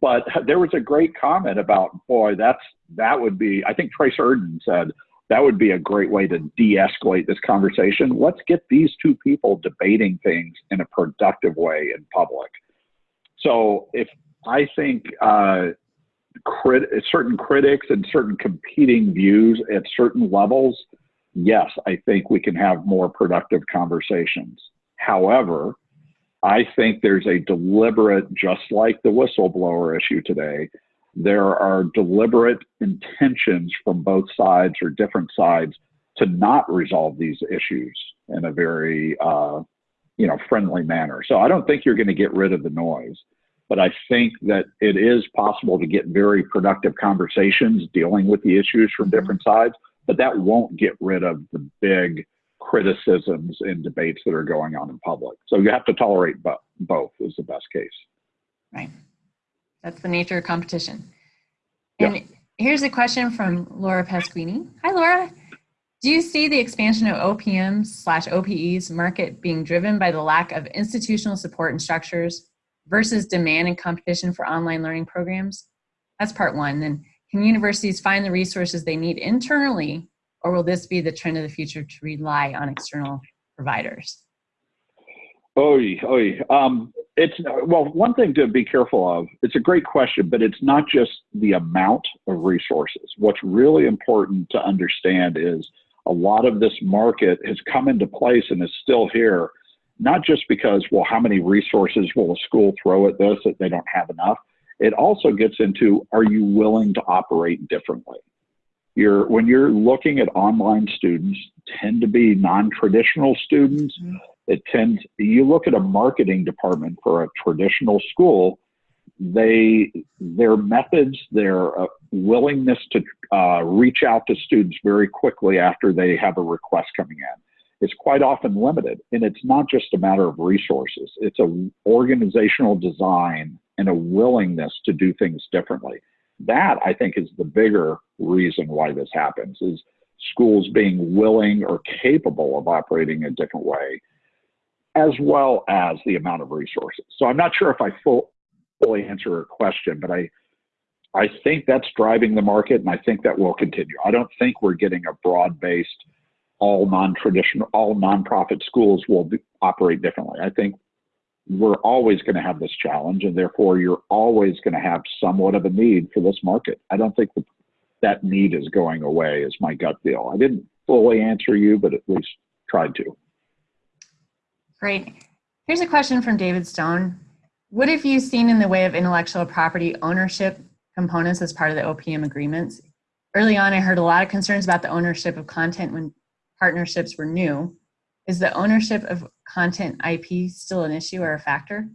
But there was a great comment about, boy, that's that would be. I think Trace Urdan said that would be a great way to de-escalate this conversation. Let's get these two people debating things in a productive way in public. So if I think uh, crit certain critics and certain competing views at certain levels, yes, I think we can have more productive conversations. However, I think there's a deliberate, just like the whistleblower issue today, there are deliberate intentions from both sides or different sides to not resolve these issues in a very, uh, you know, friendly manner. So I don't think you're going to get rid of the noise, but I think that it is possible to get very productive conversations dealing with the issues from different sides, but that won't get rid of the big criticisms and debates that are going on in public. So you have to tolerate bo both is the best case. Right. That's the nature of competition. And yep. here's a question from Laura Pasquini. Hi, Laura. Do you see the expansion of OPMs slash OPEs market being driven by the lack of institutional support and structures versus demand and competition for online learning programs? That's part one. Then can universities find the resources they need internally or will this be the trend of the future to rely on external providers? Oh, oh, um, it's well, one thing to be careful of. It's a great question, but it's not just the amount of resources. What's really important to understand is a lot of this market has come into place and is still here, not just because, well, how many resources will a school throw at this that they don't have enough? It also gets into, are you willing to operate differently? You're, when you're looking at online students, tend to be non-traditional students. Mm -hmm it tends you look at a marketing department for a traditional school they their methods their uh, willingness to uh, reach out to students very quickly after they have a request coming in is quite often limited. And it's not just a matter of resources. It's an organizational design and a willingness to do things differently. That i think is the bigger reason why this happens is schools being willing or capable of operating a different way as well as the amount of resources. So I'm not sure if I full, fully answer your question, but I, I think that's driving the market, and I think that will continue. I don't think we're getting a broad-based, all non-traditional, all nonprofit schools will be, operate differently. I think we're always going to have this challenge, and therefore you're always going to have somewhat of a need for this market. I don't think the, that need is going away. Is my gut feel. I didn't fully answer you, but at least tried to. Great. Here's a question from David Stone. What have you seen in the way of intellectual property ownership components as part of the OPM agreements? Early on, I heard a lot of concerns about the ownership of content when partnerships were new. Is the ownership of content IP still an issue or a factor?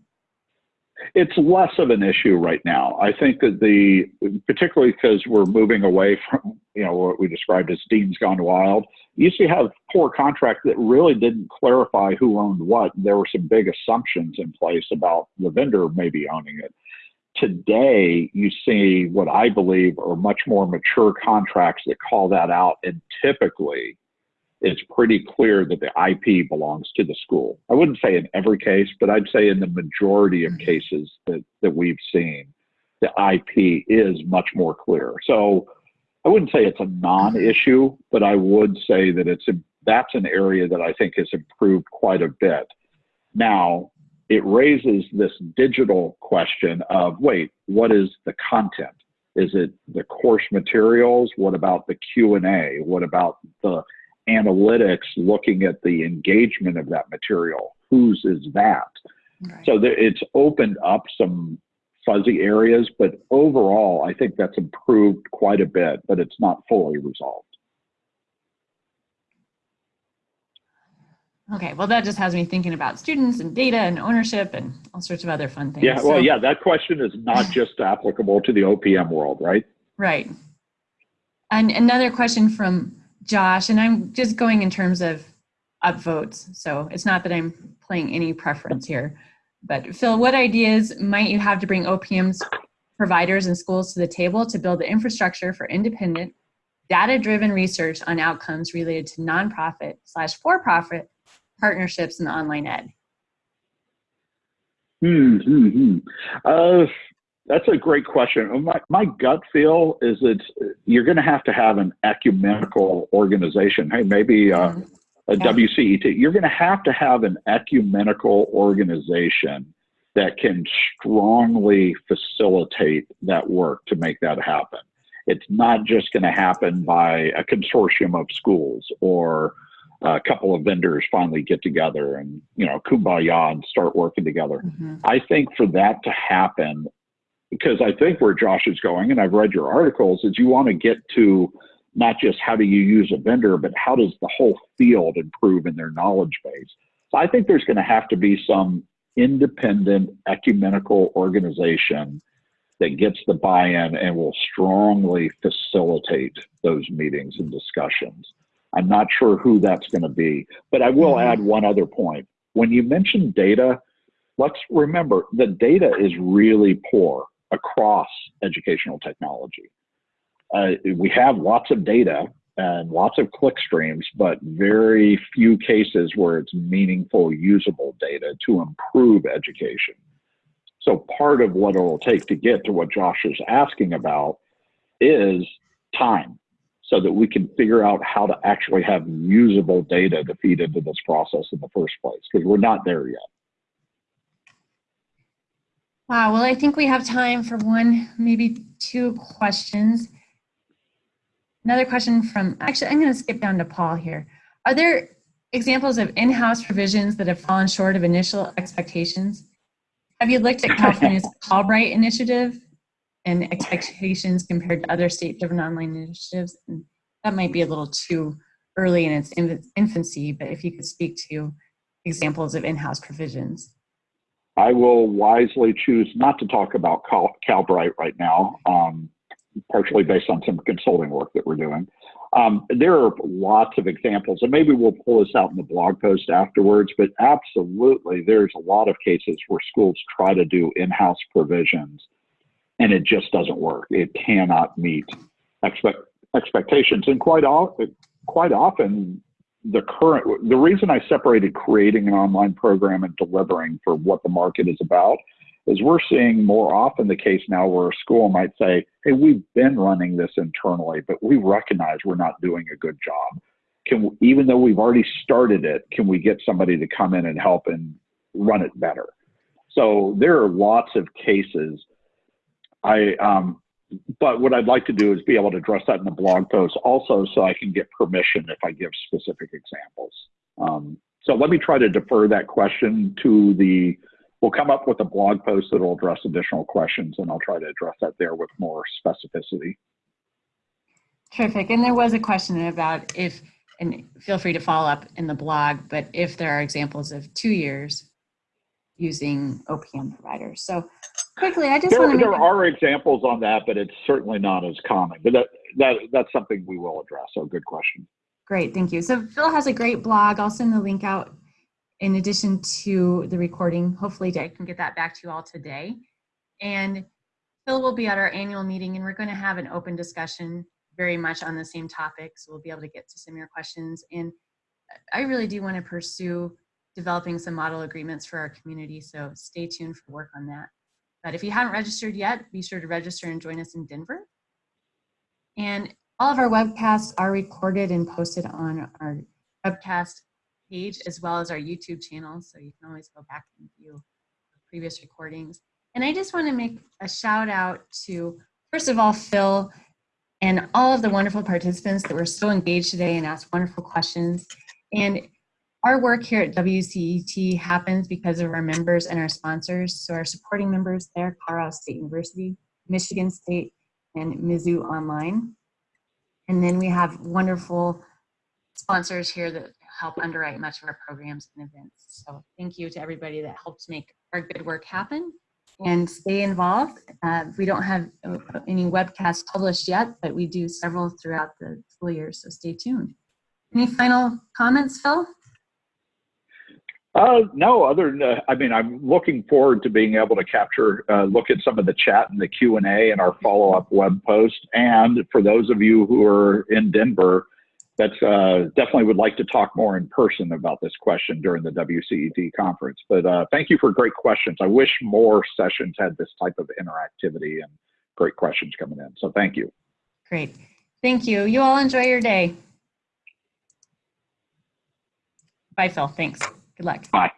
It's less of an issue right now. I think that the, particularly because we're moving away from, you know, what we described as Dean's Gone Wild. You used to have poor contract that really didn't clarify who owned what. There were some big assumptions in place about the vendor maybe owning it. Today, you see what I believe are much more mature contracts that call that out, and typically it's pretty clear that the IP belongs to the school. I wouldn't say in every case, but I'd say in the majority of mm-hmm. cases that, that we've seen, the IP is much more clear. So I wouldn't say it's a non-issue, but I would say that it's a, that's an area that I think has improved quite a bit. Now, it raises this digital question of, wait, what is the content? Is it the course materials? What about the Q&A? What about the analytics looking at the engagement of that material. Whose is that? Right. So it's opened up some fuzzy areas, but overall, I think that's improved quite a bit, but it's not fully resolved. Okay, well, that just has me thinking about students and data and ownership and all sorts of other fun things. Yeah, well, So- yeah, that question is not just applicable to the OPM world, right? Right. And another question from Josh, and I'm just going in terms of upvotes. So it's not that I'm playing any preference here. But Phil, what ideas might you have to bring OPM's providers and schools to the table to build the infrastructure for independent, data-driven research on outcomes related to nonprofit slash for-profit partnerships in online ed? Hmm, hmm. Uh, that's a great question. My, my gut feel is that you're going to have to have an ecumenical organization. Hey, maybe uh, Mhm. a Yeah. WCET. You're going to have to have an ecumenical organization that can strongly facilitate that work to make that happen. It's not just going to happen by a consortium of schools or a couple of vendors finally get together and you know kumbaya and start working together. Mhm. I think for that to happen, because I think where Josh is going, and I've read your articles, is you want to get to not just how do you use a vendor, but how does the whole field improve in their knowledge base. So I think there's going to have to be some independent ecumenical organization that gets the buy-in and will strongly facilitate those meetings and discussions. I'm not sure who that's going to be, but I will Mhm. add one other point. When you mention data, let's remember the data is really poor across educational technology. Uh, we have lots of data and lots of click streams, but very few cases where it's meaningful, usable data to improve education. So part of what it will take to get to what Josh is asking about is time so that we can figure out how to actually have usable data to feed into this process in the first place because we're not there yet. Wow, well, I think we have time for one, maybe two questions. Another question from, actually, I'm going to skip down to Paul here. Are there examples of in-house provisions that have fallen short of initial expectations? Have you looked at California's Calbright initiative and expectations compared to other state-driven online initiatives? And that might be a little too early in its infancy, but if you could speak to examples of in-house provisions. I will wisely choose not to talk about Cal- Calbright right now, um, partially based on some consulting work that we're doing. Um, there are lots of examples, and maybe we'll pull this out in the blog post afterwards, but absolutely, there's a lot of cases where schools try to do in house provisions and it just doesn't work. It cannot meet expect, expectations. And quite often, quite often, the current the reason I separated creating an online program and delivering for what the market is about is we're seeing more often the case now where a school might say, "Hey, we've been running this internally, but we recognize we're not doing a good job. Can even though we've already started it, can we get somebody to come in and help and run it better?" So there are lots of cases. I um, but what I'd like to do is be able to address that in the blog post also so I can get permission if I give specific examples. Um, so let me try to defer that question to the, we'll come up with a blog post that will address additional questions and I'll try to address that there with more specificity. Terrific. And there was a question about if, and feel free to follow up in the blog, but if there are examples of two years using OPM providers. So quickly, I just There, want to make, there are examples on that, but it's certainly not as common, but that, that, that's something we will address. So good question. great, thank you. So Phil has a great blog. I'll send the link out in addition to the recording. Hopefully I can get that back to you all today. And Phil will be at our annual meeting and we're going to have an open discussion very much on the same topic. So we'll be able to get to some of your questions. And I really do want to pursue developing some model agreements for our community. So stay tuned for work on that. But if you haven't registered yet, be sure to register and join us in Denver. And all of our webcasts are recorded and posted on our webcast page as well as our YouTube channel. So you can always go back and view previous recordings. And I just want to make a shout out to, first of all, Phil and all of the wonderful participants that were so engaged today and asked wonderful questions. And our work here at WCET happens because of our members and our sponsors. So our supporting members there, Colorado State University, Michigan State, and Mizzou Online. And then we have wonderful sponsors here that help underwrite much of our programs and events. So thank you to everybody that helps make our good work happen and stay involved. Uh, we don't have uh, any webcasts published yet, but we do several throughout the school year, so stay tuned. Any final comments, Phil? Uh, no, other than, uh, I mean, I'm looking forward to being able to capture, uh, look at some of the chat and the Q and A and our follow-up web post. And for those of you who are in Denver, that's uh, definitely would like to talk more in person about this question during the WCET conference. But uh, thank you for great questions. I wish more sessions had this type of interactivity and great questions coming in. So thank you. Great. Thank you. You all enjoy your day. Bye, Phil. Thanks. Good luck. Bye.